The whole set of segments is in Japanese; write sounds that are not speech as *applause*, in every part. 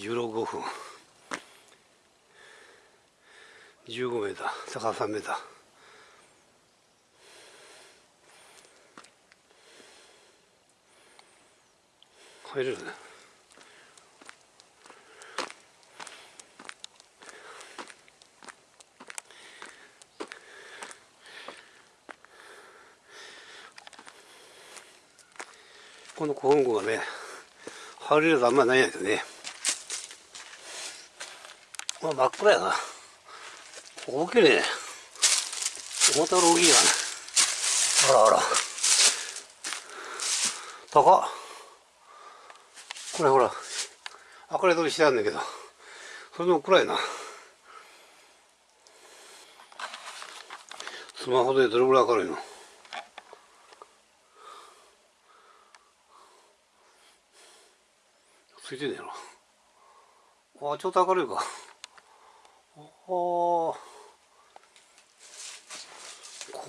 16分15メーター高さ3メーター入れるね。この古墳庫がね入れるとあんまりないんやけどね。まあ真っ暗やな。大きいね。思ったより大きいやね。あらあら。高っ。これほら明かり取りしてあるんだけど。それでも暗いな。スマホでどれぐらい明るいの？ついてんねやろ。あちょっと明るいか。こ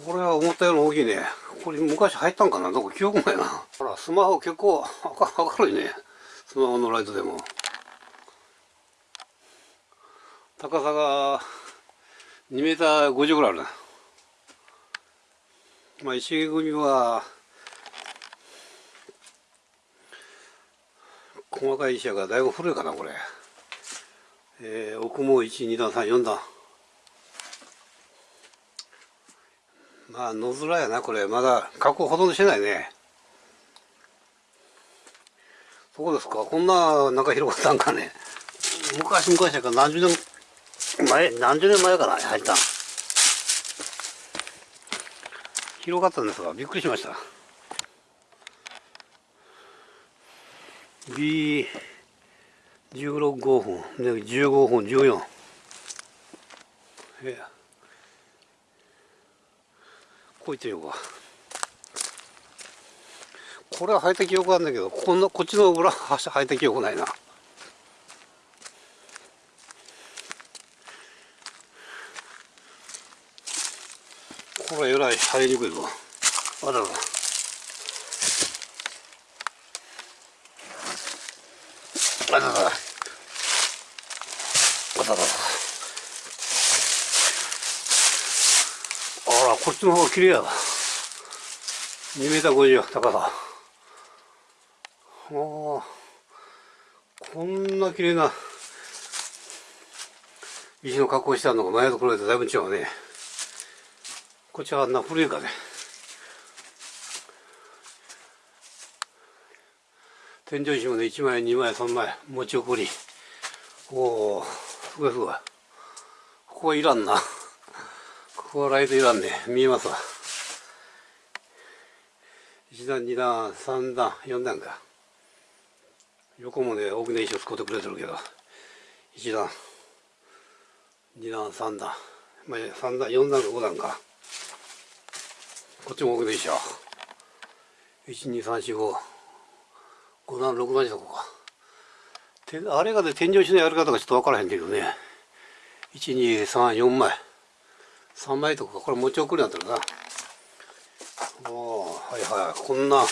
れは思ったより大きいね。これ昔入ったんかな？どこ記憶もやな。ほらスマホ結構明るいね。スマホのライトでも。高さが2メーター50ぐらいあるな。まあ石組みは細かい石やからだいぶ古いかなこれ。えー、奥も1、2段、3、4段。まあ、野面やな、これ。まだ、加工ほとんどしてないね。そうですか？こんな、なんか広がったんかね。昔々やから何十年前、何十年前かな、入った広がったんですが、びっくりしました。B 16、5分、で15分、14。ええこう言ってみようか。これは履いた記憶あるんだけど、こんな、こっちの裏履いた記憶ないな。これえらい入りにくいぞあらら。あらら。あらら。あらこっちの方が綺麗や2メーター50高さおあこんな綺麗な石の加工してあるのが前と比べてだいぶ違うねこっちはあんな古いかね天井石もね1枚2枚3枚持ち送り。おおすごいすごいここはいらんな。ここはライトいらんね。見えますわ。1段2段3段4段か。横もね大きな石を使ってくれてるけど。1段2段3段。まあ3段4段か5段か。こっちも大きな石よ12345 5段6段しとこかあれがね、天井石のやり方がちょっとわからへんけどね。1、2、3、4枚。3枚とか、これ持ち送りなんだろうな。おおはいはい。こんな、こ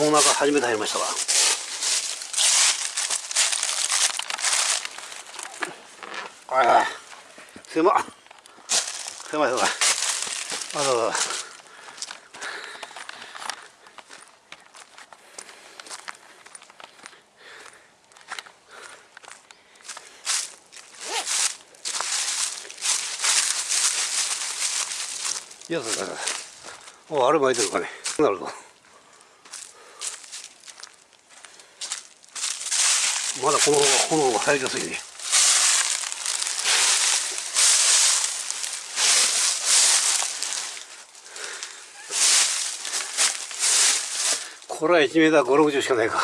の中初めて入りましたわ。はいはい。狭狭い狭い。あらら。いやだおあれ巻いてるかねなるほどまだこの炎が入りやすいねこれは1メーター5、60しかないか。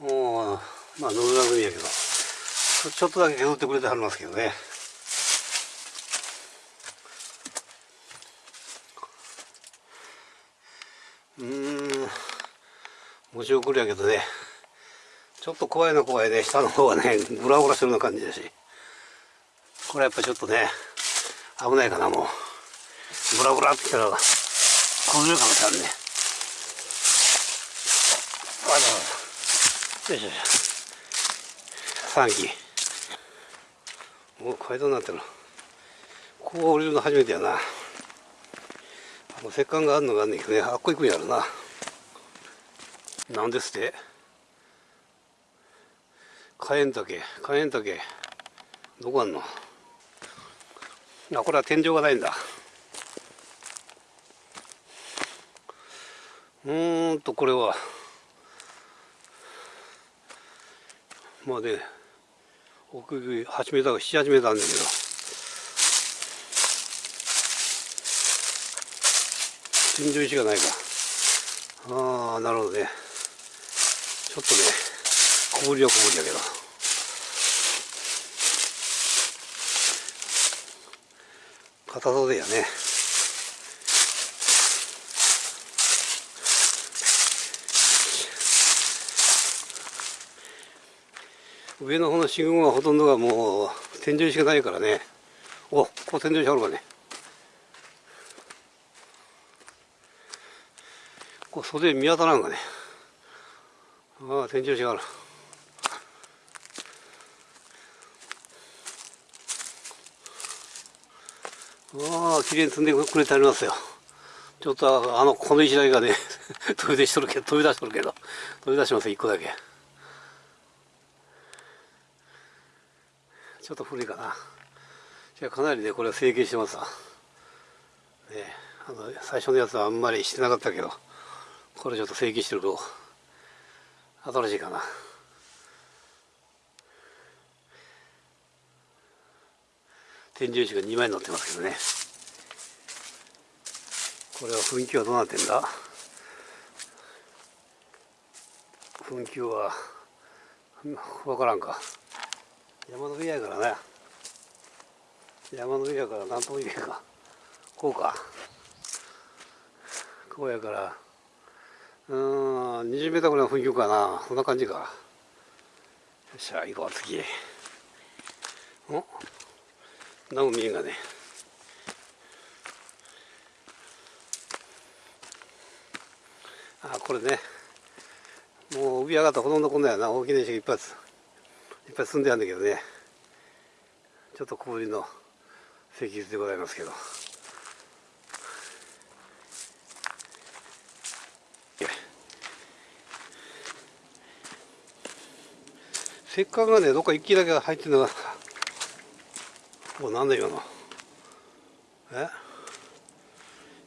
もう、まあ、野村組やけど。ちょっとだけ削ってくれてはりますけどね。うん。持ち送りやけどね。ちょっと怖いの怖いね。下の方はねグラグラするような感じだし。これやっぱちょっとね危ないかなもう。グラグラってきたら崩れる可能性あるね。あらよいしょよいしょ。3機もう階段になってるこう降りるの初めてやな。あの石棺があるのがあんねんけどね。あっこ行くんやろな。なんですって。火炎竹。火炎竹。どこあんの？あこれは天井がないんだ。うんとこれは。まあね奥行き8メーターか78メーターあるんだけど。天井石がないか。ああなるほどね。ちょっとね小ぶりは小ぶりだけど。硬そうだよね。上の方の信号はほとんどがもう天井しかないからね。おここ天井しあるかね。こう袖見当たらんがね。ああ天井しがある。ああ綺麗に積んでくれてありますよ。ちょっとあのこの石だけがね *laughs* 飛び出しとるけど飛び出しとるけど飛び出します一個だけ。ちょっと古いかな。じゃかなりねこれは成形してますわ。ねあの最初のやつはあんまりしてなかったけどこれちょっと成形してると新しいかな。天井石が2枚乗ってますけどね。これは噴気はどうなってんだ？噴気は分からんか。山の上やからね。山の上やから何とも言えんか。こうか。こうやから。うーん20メーターぐらいの雰囲気かな。そんな感じか。よっしゃ行こう次。お何も見えんがね。あこれね。もう上上がったほとんどこんなやな。大きな石がいっぱいいっぱい積んであるんだけどね。ちょっと小ぶりの石図でございますけど。石棺がねどっか一気だけ入ってるのがこれなんだ今の？え？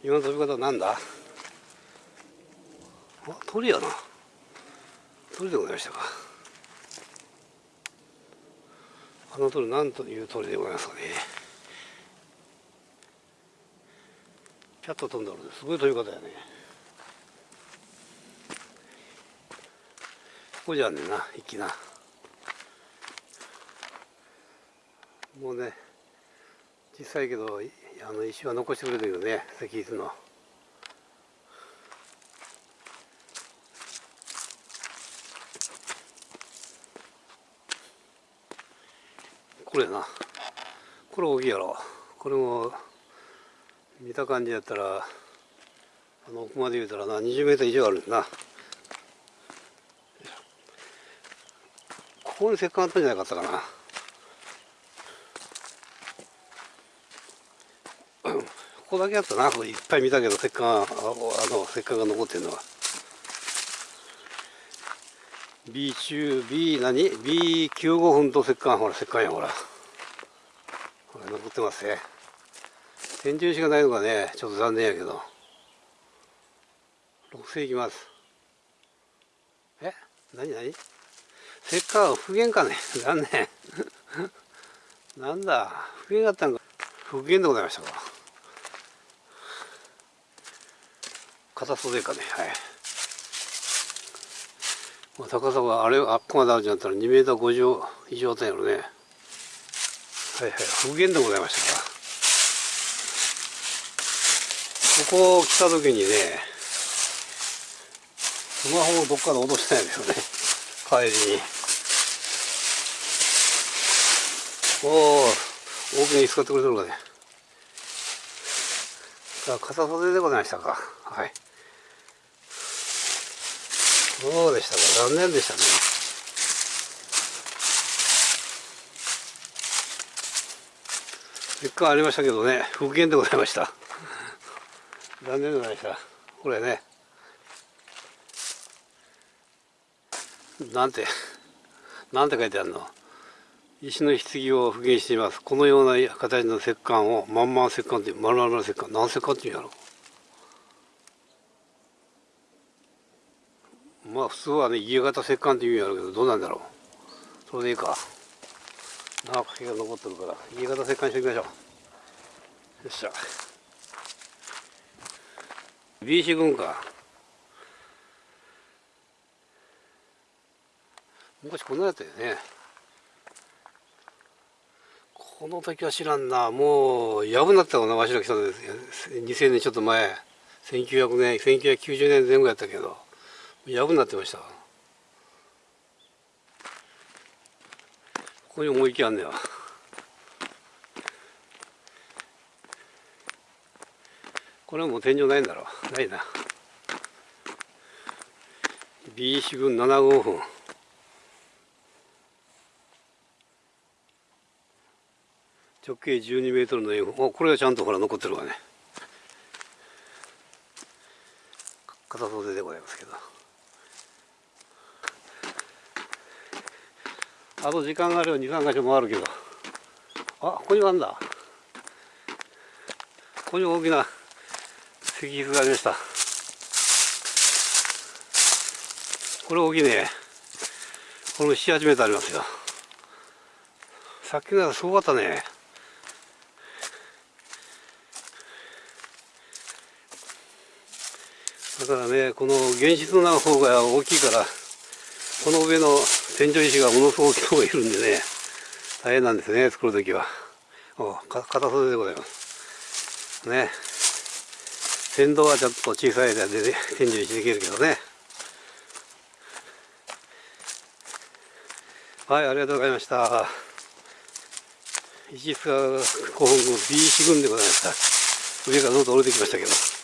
今の飛び方はなんだ？あ鳥やな。鳥でございましたか？あの鳥何という鳥でございますかね。ピャッと飛んだのす。ごい飛び方やね。ここじゃねんな一気な。もうね小さいけどあの石は残してくれてるよね石室の。これやな。これ大きいやろ。これも見た感じやったらあの奥まで言うたらな20メートル以上あるんな。ここに石棺あったんじゃなかったかな。ここだけやったな。これ、いっぱい見たけど、石棺、あの、石棺が残ってるのは。B 中、B 何 ?B95 分と石棺、ほら、石棺や、ほら。ほら、残ってますね。天井石がないのがね、ちょっと残念やけど。6世いきます。え？何何？石棺は、復元かね？*laughs* 残念。*laughs* なんだ、復元があったんか。復元でございましたか。片袖かねはい、高さはあれあっこまであるんじゃったら2メーター50以上あったんやろね。はいはい。復元でございましたか。ここ来た時にねスマホをどっかで落としたんですよね。帰りに。おお大きな椅子買ってくれてるかね。さあ片袖でございましたか。はい。そうでしたか残念でしたね。結果ありましたけどね。復元でございました。残念でございました。これね。なんてなんて書いてあるの？石の棺を復元しています。このような形の石棺をまんま石棺っていう丸々の石棺。何石棺っていうんやろ？うまあ普通はね家型石棺っていうんやろうけどどうなんだろう。それでいいか。長く毛が残ってるから家型石棺していきましょう。よっしゃ。B 四軍か。昔こんなやつよね。この時は知らんな。もうやぶになったかなわしら来たんです2000年ちょっと前。1900年1990年前後やったけど。やぶになってました。ここに思いきあんねやこれはもう天井ないんだろう。ないな。B 四軍7号分直径12メートルの円これがちゃんとほら残ってるわね。片袖でございますけど。あと時間があれば23箇所もあるけど。あここにもあるんだ。ここに大きな石碑がありました。これ大きいね。これも78メートルありますよ。さっきのやつすごかったね。だからねこの原子の方が大きいからこの上の天井石がものすごく大きいるんでね大変なんですね作る時は。お片袖でございます。ね。先導はちょっと小さい間で、ね、天井石できるけどね。はいありがとうございました。石塚古墳群 B 四群でございました。上からどんどん降りてきましたけど。